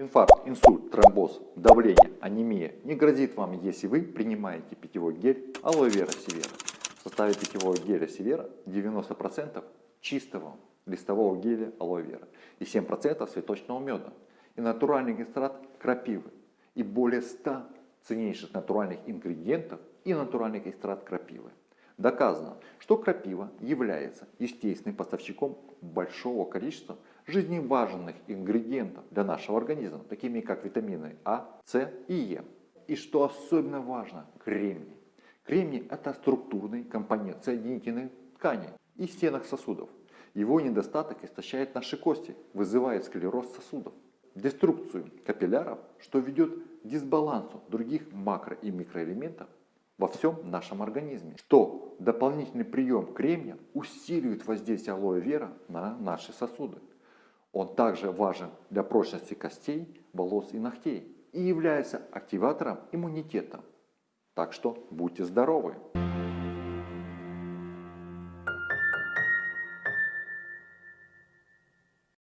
Инфаркт, инсульт, тромбоз, давление, анемия не грозит вам, если вы принимаете питьевой гель алоэ вера севера. В составе питьевого геля севера 90% чистого листового геля алоэ вера и 7% цветочного меда и натуральный экстракт крапивы и более 100 ценнейших натуральных ингредиентов и натуральный экстракт крапивы. Доказано, что крапива является естественным поставщиком большого количества жизненно важных ингредиентов для нашего организма, такими как витамины А, С и Е. И что особенно важно, кремний. Кремний это структурный компонент соединительной ткани и стенок сосудов. Его недостаток истощает наши кости, вызывает склероз сосудов, деструкцию капилляров, что ведет к дисбалансу других макро- и микроэлементов во всем нашем организме. Что дополнительный прием кремния усиливает воздействие алоэ вера на наши сосуды. Он также важен для прочности костей, волос и ногтей и является активатором иммунитета. Так что будьте здоровы!